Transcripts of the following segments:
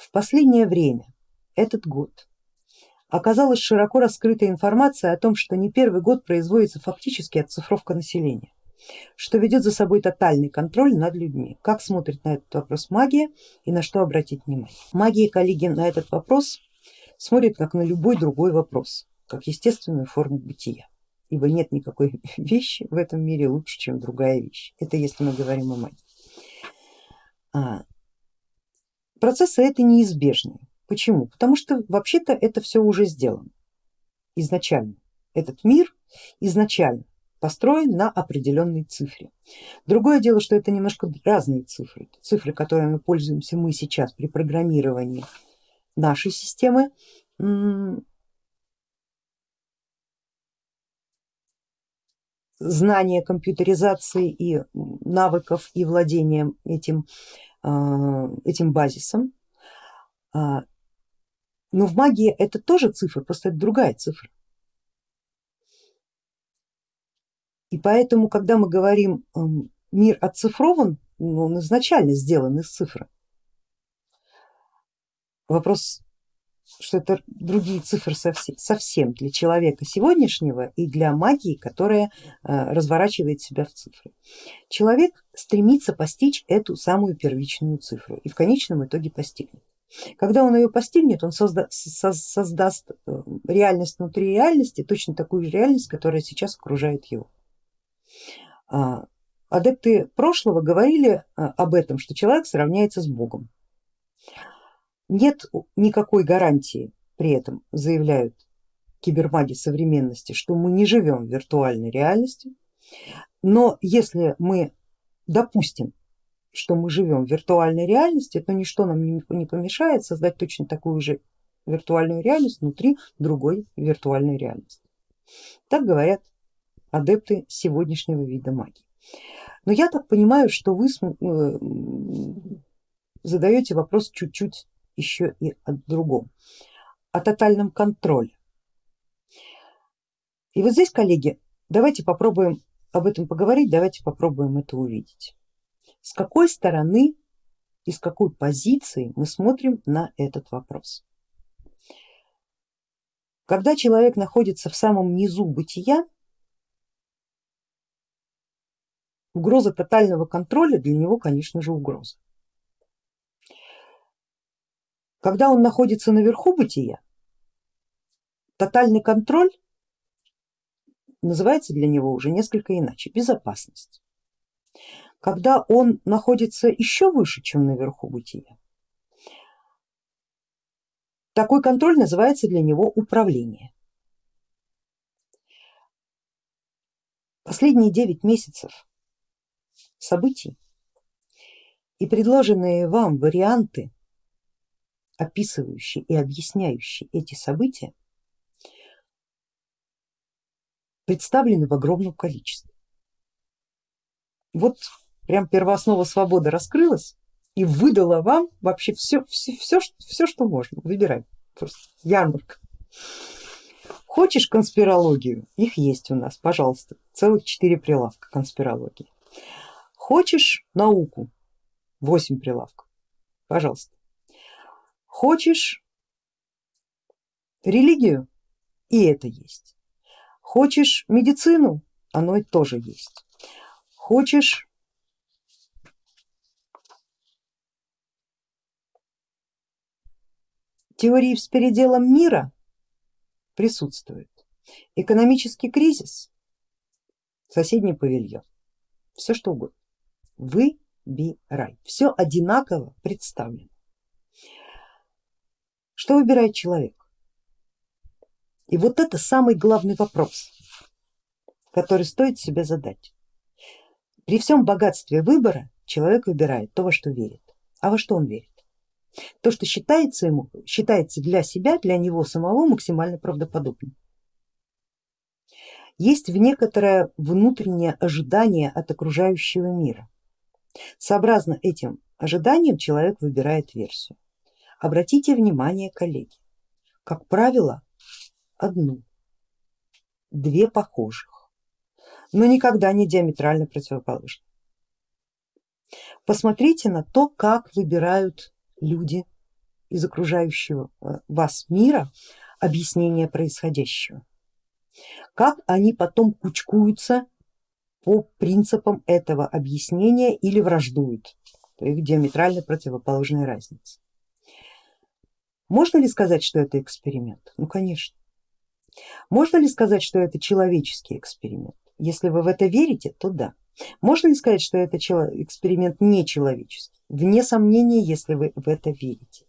В последнее время, этот год, оказалась широко раскрыта информация о том, что не первый год производится фактически оцифровка населения, что ведет за собой тотальный контроль над людьми. Как смотрит на этот вопрос магия и на что обратить внимание? Магия, коллеги, на этот вопрос смотрит как на любой другой вопрос, как естественную форму бытия, ибо нет никакой вещи в этом мире лучше, чем другая вещь. Это если мы говорим о магии. Процессы это неизбежные. Почему? Потому что вообще-то это все уже сделано изначально. Этот мир изначально построен на определенной цифре. Другое дело, что это немножко разные цифры. Цифры, которыми пользуемся мы сейчас при программировании нашей системы, знания компьютеризации и навыков и владением этим, этим базисом, а, но в магии это тоже цифра, просто это другая цифра. И поэтому, когда мы говорим эм, мир оцифрован, ну, он изначально сделан из цифры. Вопрос, что это другие цифры совсем для человека сегодняшнего и для магии, которая э, разворачивает себя в цифры. Человек стремится постичь эту самую первичную цифру и в конечном итоге постигнет. Когда он ее постигнет, он созда создаст э, реальность внутри реальности, точно такую же реальность, которая сейчас окружает его. А, адепты прошлого говорили э, об этом, что человек сравняется с Богом. Нет никакой гарантии при этом, заявляют кибермаги современности, что мы не живем в виртуальной реальности, но если мы допустим что мы живем в виртуальной реальности, то ничто нам не помешает создать точно такую же виртуальную реальность внутри другой виртуальной реальности. Так говорят адепты сегодняшнего вида магии. Но я так понимаю, что вы э, задаете вопрос чуть-чуть еще и о другом, о тотальном контроле. И вот здесь, коллеги, давайте попробуем об этом поговорить, давайте попробуем это увидеть с какой стороны и с какой позиции мы смотрим на этот вопрос. Когда человек находится в самом низу бытия, угроза тотального контроля для него, конечно же, угроза. Когда он находится наверху бытия, тотальный контроль называется для него уже несколько иначе, безопасность когда он находится еще выше, чем наверху бытия. Такой контроль называется для него управление. Последние 9 месяцев событий и предложенные вам варианты, описывающие и объясняющие эти события, представлены в огромном количестве. Вот прям первооснова свободы раскрылась и выдала вам вообще все, все, все, все что можно, выбирай, просто ярмарка. Хочешь конспирологию? Их есть у нас, пожалуйста, целых четыре прилавка конспирологии. Хочешь науку? Восемь прилавков, пожалуйста. Хочешь религию? И это есть. Хочешь медицину? Оно и тоже есть. Хочешь Теории с переделом мира присутствуют. Экономический кризис, соседний павильон, все что угодно. Выбирай, все одинаково представлено. Что выбирает человек? И вот это самый главный вопрос, который стоит себе задать. При всем богатстве выбора человек выбирает то, во что верит. А во что он верит? То, что считается ему, считается для себя, для него самого максимально правдоподобным. Есть в некоторое внутреннее ожидание от окружающего мира. Сообразно этим ожиданиям человек выбирает версию. Обратите внимание, коллеги, как правило, одну, две похожих, но никогда не диаметрально противоположных. Посмотрите на то, как выбирают люди из окружающего э, вас мира объяснение происходящего. Как они потом кучкуются по принципам этого объяснения или враждуют, то их диаметрально противоположные разницы. Можно ли сказать, что это эксперимент? Ну конечно. Можно ли сказать, что это человеческий эксперимент? Если вы в это верите, то да. Можно ли сказать, что это эксперимент нечеловеческий? Вне сомнения, если вы в это верите.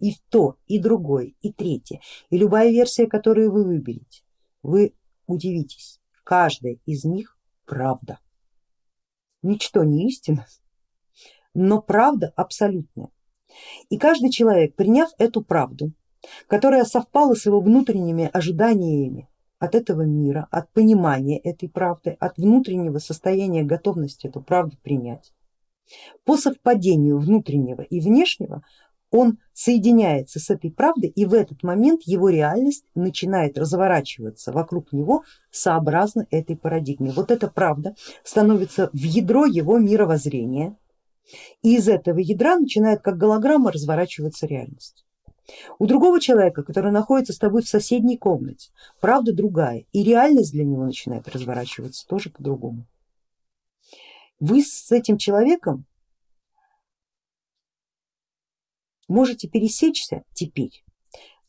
И в то, и другое, и третье, и любая версия, которую вы выберете, вы удивитесь, каждая из них правда. Ничто не истина, но правда абсолютная. И каждый человек, приняв эту правду, которая совпала с его внутренними ожиданиями от этого мира, от понимания этой правды, от внутреннего состояния готовности эту правду принять, по совпадению внутреннего и внешнего он соединяется с этой правдой и в этот момент его реальность начинает разворачиваться вокруг него сообразно этой парадигме. Вот эта правда становится в ядро его мировоззрения и из этого ядра начинает как голограмма разворачиваться реальность. У другого человека, который находится с тобой в соседней комнате, правда другая и реальность для него начинает разворачиваться тоже по-другому. Вы с этим человеком можете пересечься теперь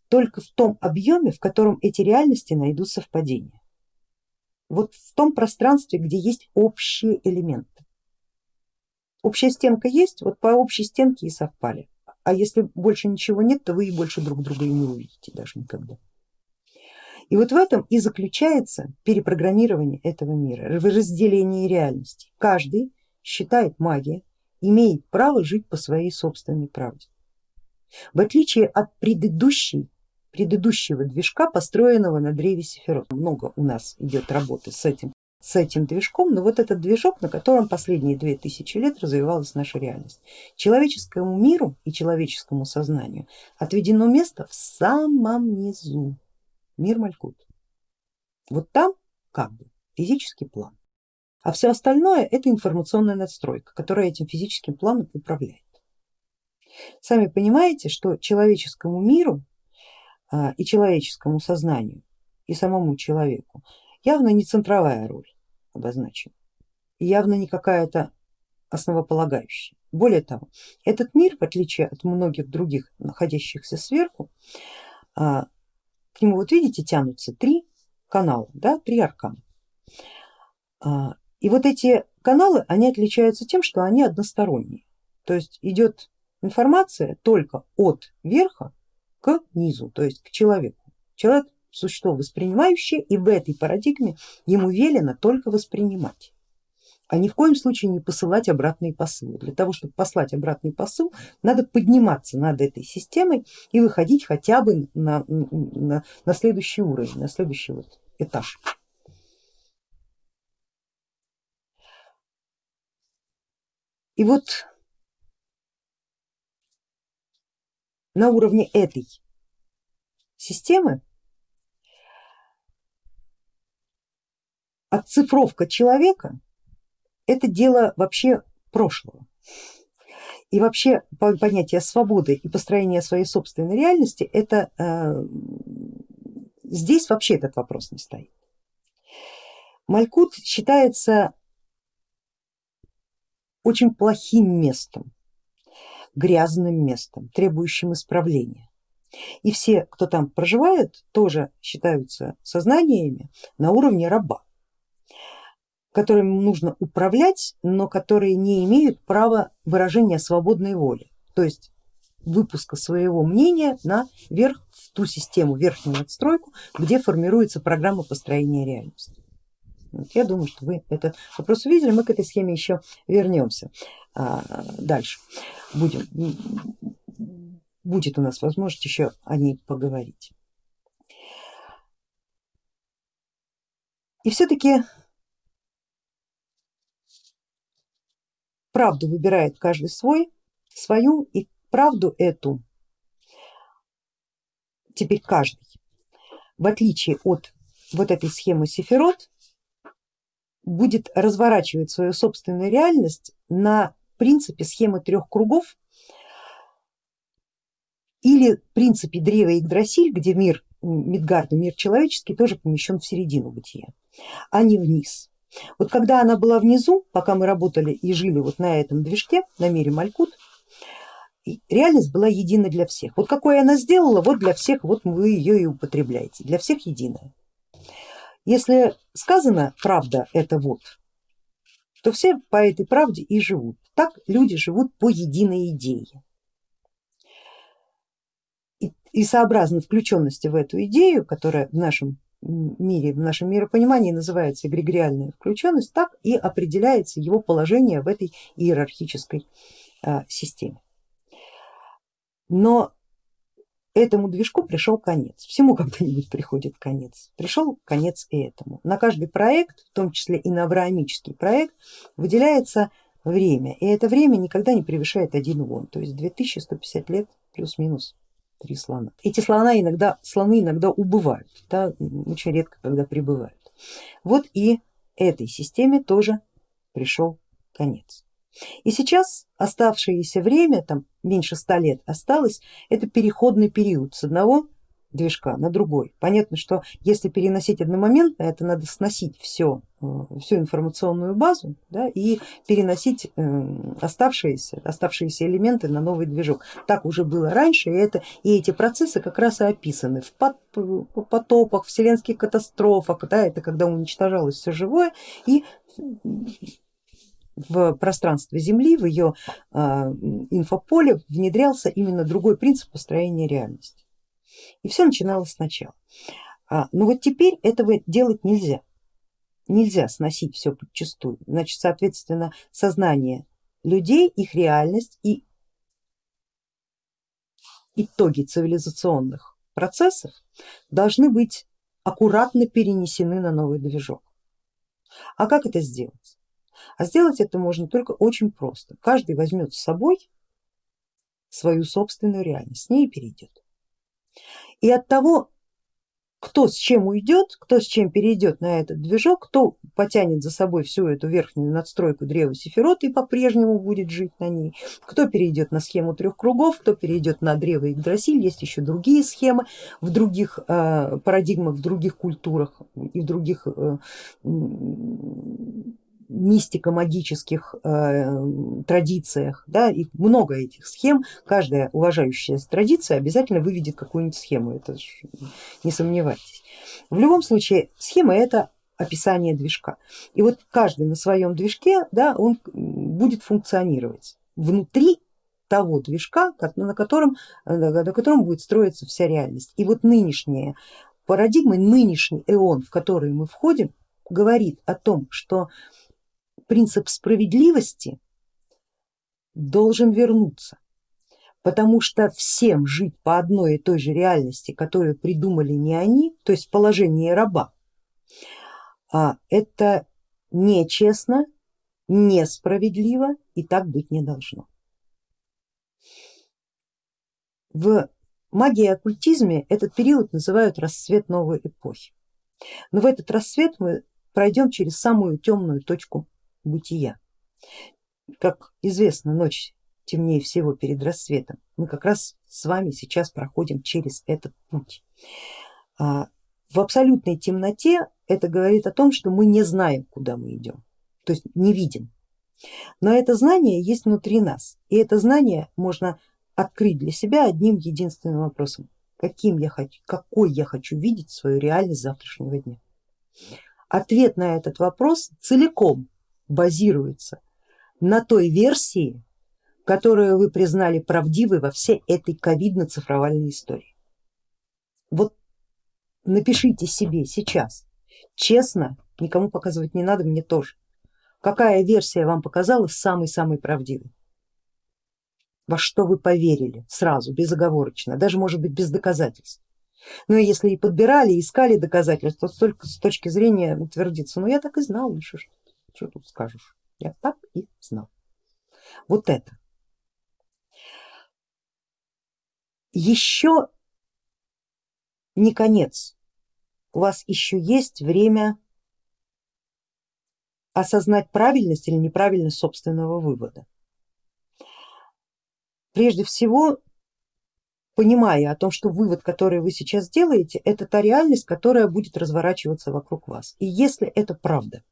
только в том объеме, в котором эти реальности найдут совпадение. Вот в том пространстве, где есть общие элементы. Общая стенка есть, вот по общей стенке и совпали. А если больше ничего нет, то вы и больше друг друга и не увидите даже никогда. И вот в этом и заключается перепрограммирование этого мира, в разделении реальности. Каждый считает магия, имеет право жить по своей собственной правде. В отличие от предыдущей, предыдущего движка, построенного на древе Сефирот. Много у нас идет работы с этим, с этим движком, но вот этот движок, на котором последние две тысячи лет развивалась наша реальность. Человеческому миру и человеческому сознанию отведено место в самом низу, мир Малькут. Вот там как бы физический план, а все остальное это информационная надстройка, которая этим физическим планом управляет. Сами понимаете, что человеческому миру а, и человеческому сознанию и самому человеку явно не центровая роль обозначена, явно не какая-то основополагающая. Более того, этот мир, в отличие от многих других находящихся сверху, а, к нему вот видите тянутся три канала, да, три аркана. А, и вот эти каналы, они отличаются тем, что они односторонние, то есть идет информация только от верха к низу, то есть к человеку. Человек существо воспринимающее и в этой парадигме ему велено только воспринимать а ни в коем случае не посылать обратные посылы. Для того, чтобы послать обратный посыл, надо подниматься над этой системой и выходить хотя бы на, на, на следующий уровень, на следующий вот этаж. И вот на уровне этой системы отцифровка человека это дело вообще прошлого. И вообще понятие свободы и построение своей собственной реальности, это э, здесь вообще этот вопрос не стоит. Малькут считается очень плохим местом грязным местом, требующим исправления. И все, кто там проживает, тоже считаются сознаниями на уровне раба, которым нужно управлять, но которые не имеют права выражения свободной воли, то есть выпуска своего мнения на верх, в ту систему, верхнюю надстройку, где формируется программа построения реальности. Вот я думаю, что вы этот вопрос увидели, мы к этой схеме еще вернемся а, дальше. Будем, будет у нас возможность еще о ней поговорить. И все-таки правду выбирает каждый свой, свою и правду эту теперь каждый, в отличие от вот этой схемы Сефирот, будет разворачивать свою собственную реальность на принципе схемы трех кругов, Или принципе древо Игдрасиль, где мир Мидгарда, мир человеческий, тоже помещен в середину бытия, а не вниз. Вот когда она была внизу, пока мы работали и жили вот на этом движке, на мире Малькут, реальность была едина для всех. Вот какой она сделала, вот для всех, вот вы ее и употребляете, для всех единая. Если сказано правда это вот, то все по этой правде и живут. Так люди живут по единой идее. И, и сообразно включенности в эту идею, которая в нашем мире, в нашем миропонимании называется эгрегориальная включенность, так и определяется его положение в этой иерархической а, системе. Но этому движку пришел конец, всему когда-нибудь приходит конец, пришел конец и этому. На каждый проект, в том числе и на авраамический проект, выделяется время, и это время никогда не превышает один вон, то есть 2150 лет плюс-минус три слона. Эти слона иногда, слоны иногда убывают, да, очень редко когда прибывают. Вот и этой системе тоже пришел конец. И сейчас оставшееся время, там меньше ста лет осталось, это переходный период с одного движка на другой. Понятно, что если переносить одномоментно, это надо сносить все, э, всю информационную базу да, и переносить э, оставшиеся, оставшиеся элементы на новый движок. Так уже было раньше, и, это, и эти процессы как раз и описаны в потопах, вселенских катастрофах, да, это когда уничтожалось все живое и в пространство Земли, в ее а, инфополе внедрялся именно другой принцип построения реальности. И все начиналось сначала. А, но вот теперь этого делать нельзя. Нельзя сносить все подчастую. Значит, соответственно, сознание людей, их реальность и итоги цивилизационных процессов должны быть аккуратно перенесены на новый движок. А как это сделать? А сделать это можно только очень просто. Каждый возьмет с собой свою собственную реальность, с ней перейдет. И от того, кто с чем уйдет, кто с чем перейдет на этот движок, кто потянет за собой всю эту верхнюю надстройку древа Сефирот и по-прежнему будет жить на ней, кто перейдет на схему трех кругов, кто перейдет на древо Игдрасиль, есть еще другие схемы в других э, парадигмах, в других культурах и в других э, мистико-магических э, традициях, да, их много этих схем, каждая уважающая традиция обязательно выведет какую-нибудь схему, это не сомневайтесь. В любом случае схема это описание движка. И вот каждый на своем движке да, он будет функционировать внутри того движка, на котором, на котором будет строиться вся реальность. И вот нынешняя парадигма, нынешний эон, в который мы входим, говорит о том, что принцип справедливости должен вернуться, потому что всем жить по одной и той же реальности, которую придумали не они, то есть положение раба, а это нечестно, несправедливо и так быть не должно. В магии и оккультизме этот период называют расцвет новой эпохи. Но в этот рассвет мы пройдем через самую темную точку бытия. Как известно, ночь темнее всего перед рассветом. Мы как раз с вами сейчас проходим через этот путь. А, в абсолютной темноте это говорит о том, что мы не знаем, куда мы идем, то есть не видим. Но это знание есть внутри нас, и это знание можно открыть для себя одним единственным вопросом. Каким я хочу, какой я хочу видеть свою реальность завтрашнего дня? Ответ на этот вопрос целиком базируется на той версии, которую вы признали правдивой во всей этой ковидно-цифровальной истории. Вот напишите себе сейчас, честно, никому показывать не надо, мне тоже, какая версия вам показалась самой-самой правдивой, во что вы поверили сразу, безоговорочно, даже может быть без доказательств. Ну и если и подбирали, искали доказательства, то только с точки зрения утвердиться, ну я так и знал, ну что ж. Что тут скажешь? Я так и знал. Вот это. Еще не конец. У вас еще есть время осознать правильность или неправильность собственного вывода. Прежде всего понимая о том, что вывод, который вы сейчас делаете, это та реальность, которая будет разворачиваться вокруг вас. И если это правда,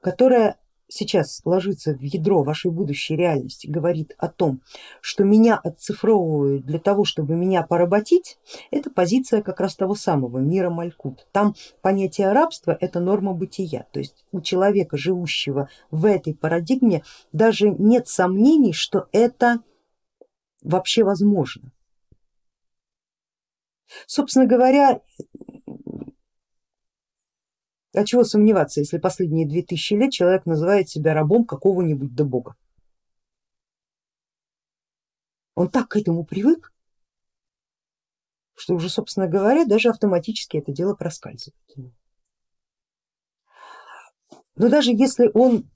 которая сейчас ложится в ядро вашей будущей реальности, говорит о том, что меня отцифровывают для того, чтобы меня поработить, это позиция как раз того самого мира Малькут. Там понятие рабства это норма бытия, то есть у человека, живущего в этой парадигме, даже нет сомнений, что это вообще возможно. Собственно говоря, а чего сомневаться, если последние две тысячи лет человек называет себя рабом какого-нибудь до бога. Он так к этому привык, что уже, собственно говоря, даже автоматически это дело проскальзывает. Но даже если он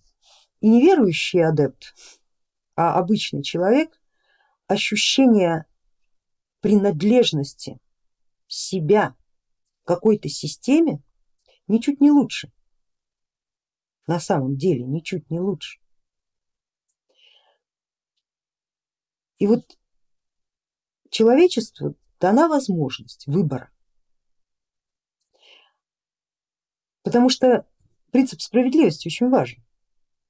и неверующий адепт, а обычный человек, ощущение принадлежности себя какой-то системе ничуть не лучше. На самом деле ничуть не лучше. И вот человечеству дана возможность выбора, потому что принцип справедливости очень важен.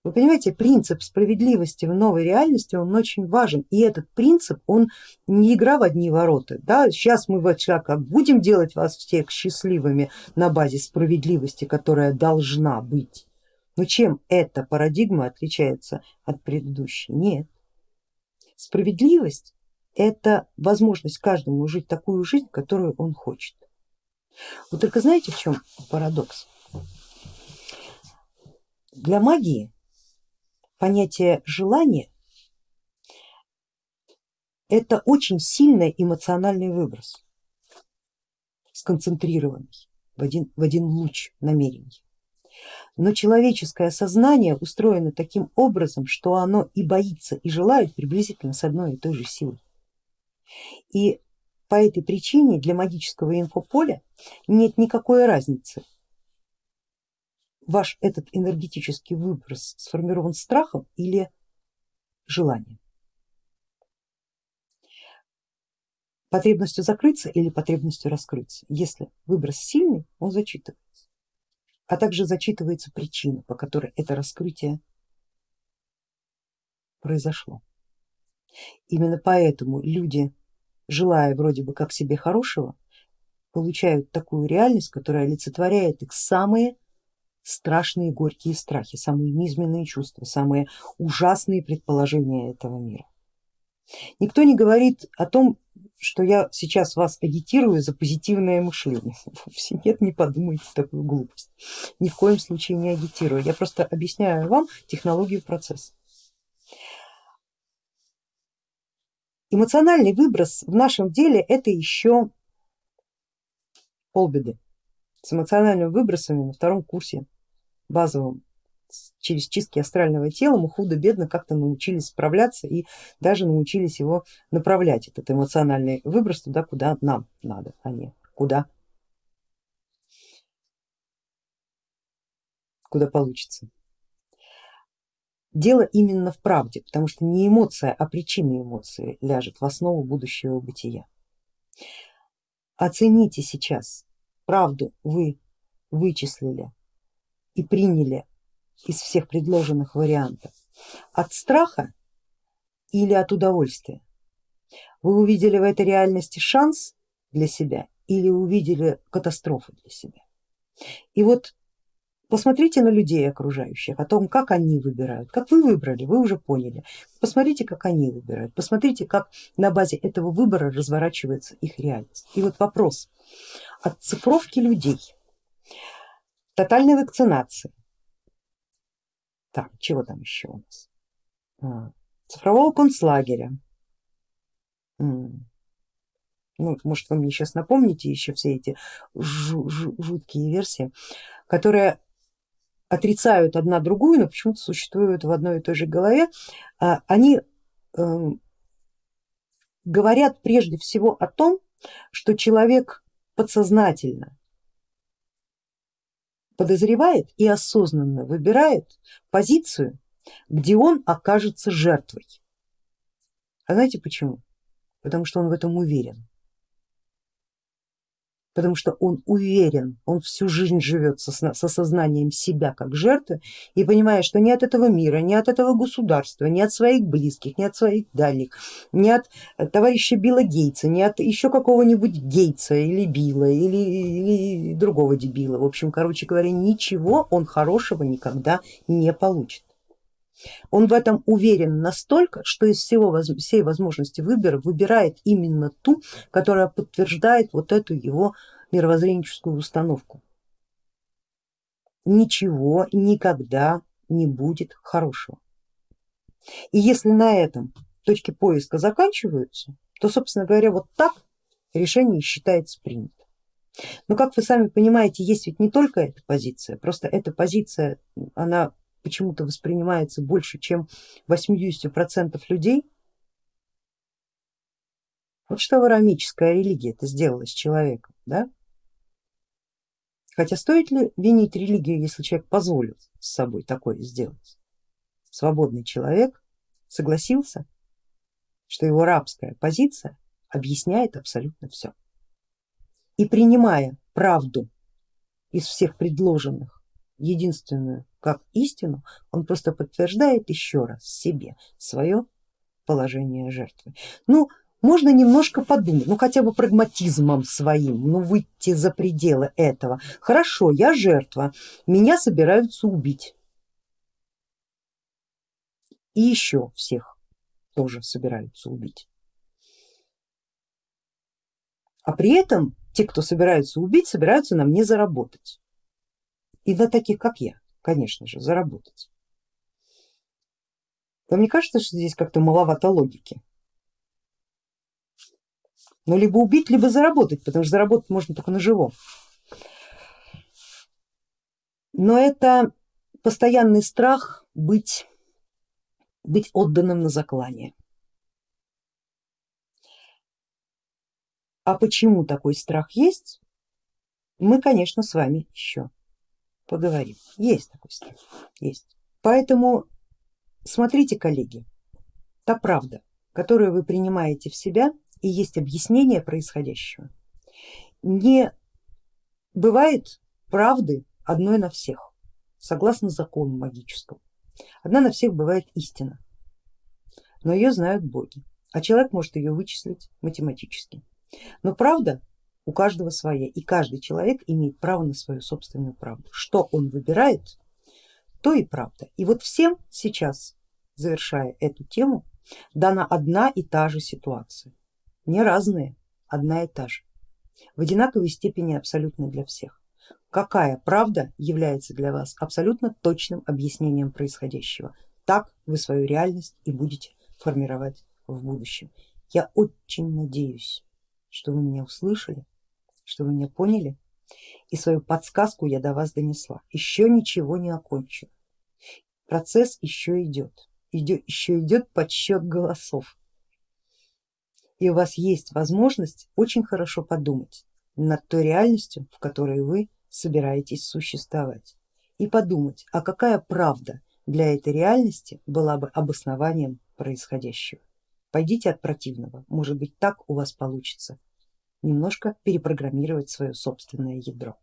Вы понимаете, принцип справедливости в новой реальности, он очень важен. И этот принцип, он не игра в одни ворота. Да? Сейчас мы вот как будем делать вас всех счастливыми на базе справедливости, которая должна быть. Но чем эта парадигма отличается от предыдущей? Нет. Справедливость это возможность каждому жить такую жизнь, которую он хочет. Вот только знаете в чем парадокс? Для магии понятие желания это очень сильный эмоциональный выброс, сконцентрированный в один, в один луч намерений. Но человеческое сознание устроено таким образом, что оно и боится, и желает приблизительно с одной и той же силой. И по этой причине для магического инфополя нет никакой разницы, ваш этот энергетический выброс сформирован страхом или желанием, потребностью закрыться или потребностью раскрыться. Если выброс сильный, он зачитывается, а также зачитывается причина, по которой это раскрытие произошло. Именно поэтому люди, желая вроде бы как себе хорошего, получают такую реальность, которая олицетворяет их самые страшные горькие страхи, самые низменные чувства, самые ужасные предположения этого мира. Никто не говорит о том, что я сейчас вас агитирую за позитивное мышление. Вовсе нет, не подумайте такую глупость. Ни в коем случае не агитирую. Я просто объясняю вам технологию процесса. Эмоциональный выброс в нашем деле это еще полбеды. С эмоциональными выбросами на втором курсе базовым через чистки астрального тела мы худо-бедно как-то научились справляться и даже научились его направлять, этот эмоциональный выброс туда, куда нам надо, а не куда, куда получится. Дело именно в правде, потому что не эмоция, а причина эмоции ляжет в основу будущего бытия. Оцените сейчас, правду вы вычислили и приняли из всех предложенных вариантов от страха или от удовольствия? Вы увидели в этой реальности шанс для себя или увидели катастрофу для себя? И вот посмотрите на людей окружающих, о том, как они выбирают, как вы выбрали, вы уже поняли. Посмотрите, как они выбирают, посмотрите, как на базе этого выбора разворачивается их реальность. И вот вопрос от цифровки людей тотальной вакцинации. Так, чего там еще у нас? А, цифрового концлагеря. Ну, может вы мне сейчас напомните еще все эти жуткие версии, которые отрицают одна другую, но почему-то существуют в одной и той же голове. А, они эм, говорят прежде всего о том, что человек подсознательно подозревает и осознанно выбирает позицию, где он окажется жертвой. А знаете почему? потому что он в этом уверен потому что он уверен, он всю жизнь живет со, со сознанием себя как жертвы и понимая, что ни от этого мира, ни от этого государства, ни от своих близких, ни от своих дальних, ни от товарища Билла Гейтса, ни от еще какого-нибудь Гейтса или Билла или, или другого дебила, в общем, короче говоря, ничего он хорошего никогда не получит. Он в этом уверен настолько, что из всего, всей возможности выбора выбирает именно ту, которая подтверждает вот эту его мировоззренческую установку. Ничего никогда не будет хорошего. И если на этом точки поиска заканчиваются, то собственно говоря вот так решение считается принято. Но как вы сами понимаете, есть ведь не только эта позиция, просто эта позиция, она почему-то воспринимается больше, чем 80% людей. Вот что варамическая религия это сделала с человеком, да? Хотя стоит ли винить религию, если человек позволил с собой такое сделать? Свободный человек согласился, что его рабская позиция объясняет абсолютно все. И принимая правду из всех предложенных, единственную как истину, он просто подтверждает еще раз себе свое положение жертвы. Ну, можно немножко подумать, ну хотя бы прагматизмом своим, ну выйти за пределы этого. Хорошо, я жертва, меня собираются убить. И еще всех тоже собираются убить. А при этом те, кто собираются убить, собираются на мне заработать. И на таких, как я конечно же, заработать. Вам не кажется, что здесь как-то маловато логики? Ну либо убить, либо заработать, потому что заработать можно только на живом. Но это постоянный страх быть, быть отданным на заклание. А почему такой страх есть, мы конечно с вами еще поговорим. Есть такой страх, есть. Поэтому смотрите, коллеги, та правда, которую вы принимаете в себя и есть объяснение происходящего. Не бывает правды одной на всех, согласно закону магическому. Одна на всех бывает истина, но ее знают боги, а человек может ее вычислить математически. Но правда у каждого своя, и каждый человек имеет право на свою собственную правду. Что он выбирает, то и правда. И вот всем сейчас, завершая эту тему, дана одна и та же ситуация, не разные, одна и та же, в одинаковой степени абсолютно для всех. Какая правда является для вас абсолютно точным объяснением происходящего, так вы свою реальность и будете формировать в будущем. Я очень надеюсь, что вы меня услышали что вы меня поняли и свою подсказку я до вас донесла. Еще ничего не окончено, процесс еще идет, идет еще идет подсчет голосов. И у вас есть возможность очень хорошо подумать над той реальностью, в которой вы собираетесь существовать и подумать, а какая правда для этой реальности была бы обоснованием происходящего. Пойдите от противного, может быть так у вас получится немножко перепрограммировать свое собственное ядро.